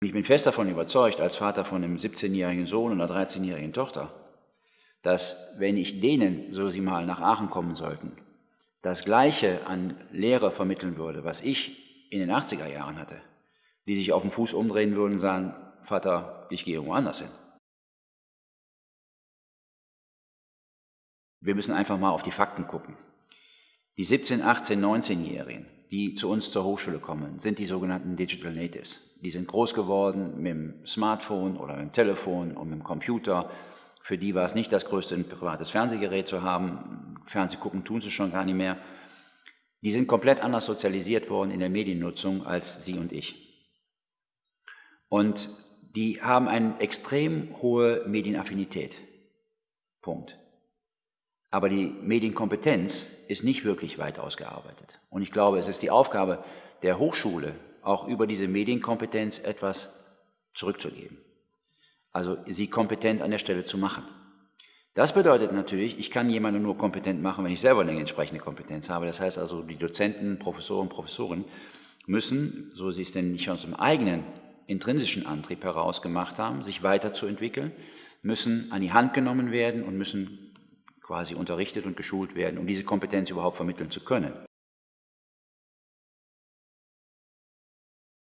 Ich bin fest davon überzeugt, als Vater von einem 17-jährigen Sohn und einer 13-jährigen Tochter, dass wenn ich denen, so sie mal nach Aachen kommen sollten, das Gleiche an Lehre vermitteln würde, was ich in den 80er Jahren hatte, die sich auf den Fuß umdrehen würden und sagen, Vater, ich gehe irgendwo anders hin. Wir müssen einfach mal auf die Fakten gucken. Die 17, 18, 19-Jährigen, die zu uns zur Hochschule kommen, sind die sogenannten Digital Natives. Die sind groß geworden mit dem Smartphone oder mit dem Telefon und mit dem Computer. Für die war es nicht das größte, ein privates Fernsehgerät zu haben. Fernseh gucken tun sie schon gar nicht mehr. Die sind komplett anders sozialisiert worden in der Mediennutzung als Sie und ich. Und die haben eine extrem hohe Medienaffinität. Punkt. Aber die Medienkompetenz ist nicht wirklich weit ausgearbeitet. Und ich glaube, es ist die Aufgabe der Hochschule, auch über diese Medienkompetenz etwas zurückzugeben. Also sie kompetent an der Stelle zu machen. Das bedeutet natürlich, ich kann jemanden nur kompetent machen, wenn ich selber eine entsprechende Kompetenz habe. Das heißt also, die Dozenten, Professoren, Professoren müssen, so sie es denn nicht aus dem eigenen intrinsischen Antrieb heraus gemacht haben, sich weiterzuentwickeln, müssen an die Hand genommen werden und müssen quasi unterrichtet und geschult werden, um diese Kompetenz überhaupt vermitteln zu können.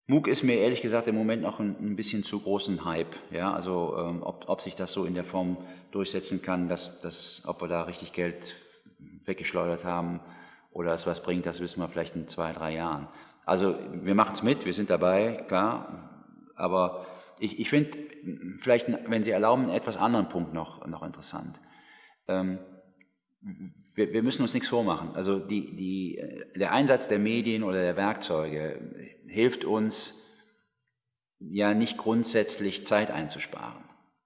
MOOC ist mir ehrlich gesagt im Moment noch ein, ein bisschen zu großen Hype. Ja, also ähm, ob, ob, sich das so in der Form durchsetzen kann, dass, dass, ob wir da richtig Geld weggeschleudert haben oder es was bringt, das wissen wir vielleicht in zwei, drei Jahren. Also wir machen es mit, wir sind dabei, klar, aber ich, ich finde vielleicht, wenn Sie erlauben, einen etwas anderen Punkt noch, noch interessant. Ähm, wir, wir, müssen uns nichts vormachen. Also die, die, der Einsatz der Medien oder der Werkzeuge hilft uns ja nicht grundsätzlich Zeit einzusparen.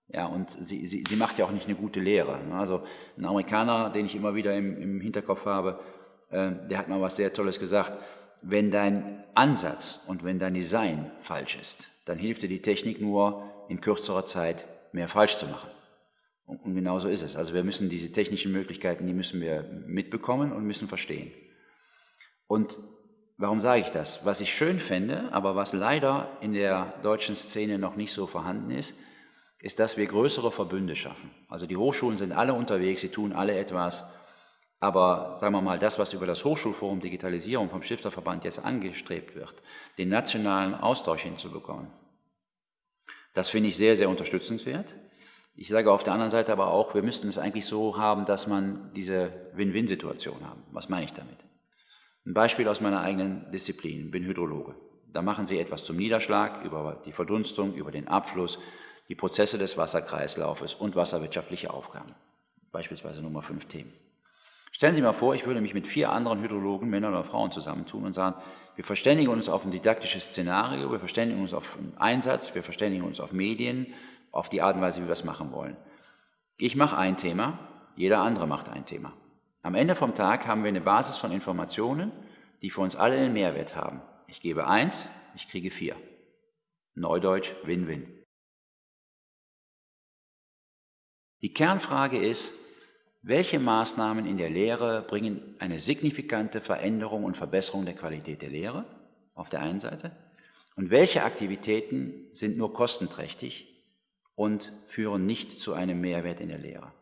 Ja, und sie, sie, sie macht ja auch nicht eine gute Lehre. Also ein Amerikaner, den ich immer wieder im, im Hinterkopf habe, äh, der hat mal was sehr Tolles gesagt. Wenn dein Ansatz und wenn dein Design falsch ist, dann hilft dir die Technik nur, in kürzerer Zeit mehr falsch zu machen. Und, genau so ist es. Also wir müssen diese technischen Möglichkeiten, die müssen wir mitbekommen und müssen verstehen. Und warum sage ich das? Was ich schön fände, aber was leider in der deutschen Szene noch nicht so vorhanden ist, ist, dass wir größere Verbünde schaffen. Also die Hochschulen sind alle unterwegs, sie tun alle etwas, aber sagen wir mal, das, was über das Hochschulforum Digitalisierung vom Stifterverband jetzt angestrebt wird, den nationalen Austausch hinzubekommen, das finde ich sehr, sehr unterstützenswert. Ich sage auf der anderen Seite aber auch, wir müssten es eigentlich so haben, dass man diese Win-Win-Situation haben. Was meine ich damit? Ein Beispiel aus meiner eigenen Disziplin, bin Hydrologe. Da machen Sie etwas zum Niederschlag, über die Verdunstung, über den Abfluss, die Prozesse des Wasserkreislaufes und wasserwirtschaftliche Aufgaben. Beispielsweise Nummer fünf Themen. Stellen Sie mal vor, ich würde mich mit vier anderen Hydrologen, Männern oder Frauen zusammentun und sagen, wir verständigen uns auf ein didaktisches Szenario, wir verständigen uns auf einen Einsatz, wir verständigen uns auf Medien, auf die Art und Weise, wie wir es machen wollen. Ich mache ein Thema, jeder andere macht ein Thema. Am Ende vom Tag haben wir eine Basis von Informationen, die für uns alle einen Mehrwert haben. Ich gebe eins, ich kriege vier. Neudeutsch Win-Win. Die Kernfrage ist, welche Maßnahmen in der Lehre bringen eine signifikante Veränderung und Verbesserung der Qualität der Lehre auf der einen Seite und welche Aktivitäten sind nur kostenträchtig und führen nicht zu einem Mehrwert in der Lehre.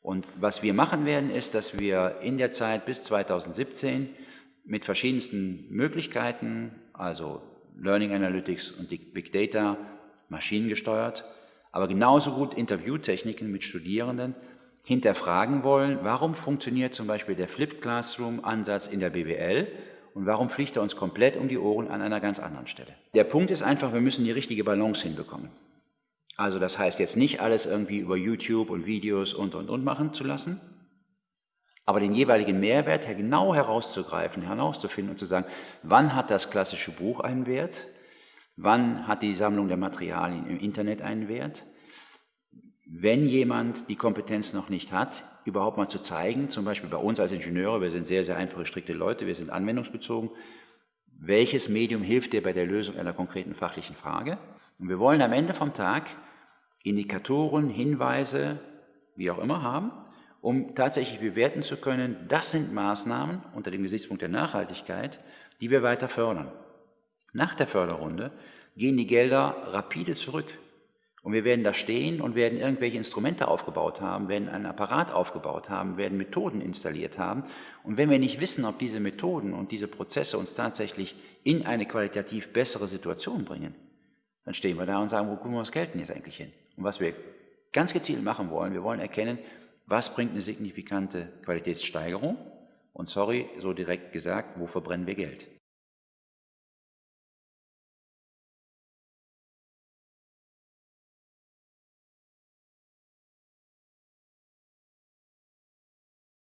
Und was wir machen werden, ist, dass wir in der Zeit bis 2017 mit verschiedensten Möglichkeiten, also Learning Analytics und Big Data, maschinengesteuert, aber genauso gut Interviewtechniken mit Studierenden hinterfragen wollen, warum funktioniert zum Beispiel der Flipped Classroom Ansatz in der BWL und warum fliegt er uns komplett um die Ohren an einer ganz anderen Stelle. Der Punkt ist einfach, wir müssen die richtige Balance hinbekommen. Also das heißt jetzt nicht alles irgendwie über YouTube und Videos und, und, und machen zu lassen, aber den jeweiligen Mehrwert genau herauszugreifen, herauszufinden und zu sagen, wann hat das klassische Buch einen Wert, wann hat die Sammlung der Materialien im Internet einen Wert, wenn jemand die Kompetenz noch nicht hat, überhaupt mal zu zeigen, zum Beispiel bei uns als Ingenieure, wir sind sehr, sehr einfache, strikte Leute, wir sind anwendungsbezogen, welches Medium hilft dir bei der Lösung einer konkreten fachlichen Frage und wir wollen am Ende vom Tag Indikatoren, Hinweise, wie auch immer haben, um tatsächlich bewerten zu können, das sind Maßnahmen unter dem Gesichtspunkt der Nachhaltigkeit, die wir weiter fördern. Nach der Förderrunde gehen die Gelder rapide zurück. Und wir werden da stehen und werden irgendwelche Instrumente aufgebaut haben, werden einen Apparat aufgebaut haben, werden Methoden installiert haben. Und wenn wir nicht wissen, ob diese Methoden und diese Prozesse uns tatsächlich in eine qualitativ bessere Situation bringen, dann stehen wir da und sagen, wo gucken wir das Geld denn jetzt eigentlich hin? Und was wir ganz gezielt machen wollen, wir wollen erkennen, was bringt eine signifikante Qualitätssteigerung? Und sorry, so direkt gesagt, wo verbrennen wir Geld?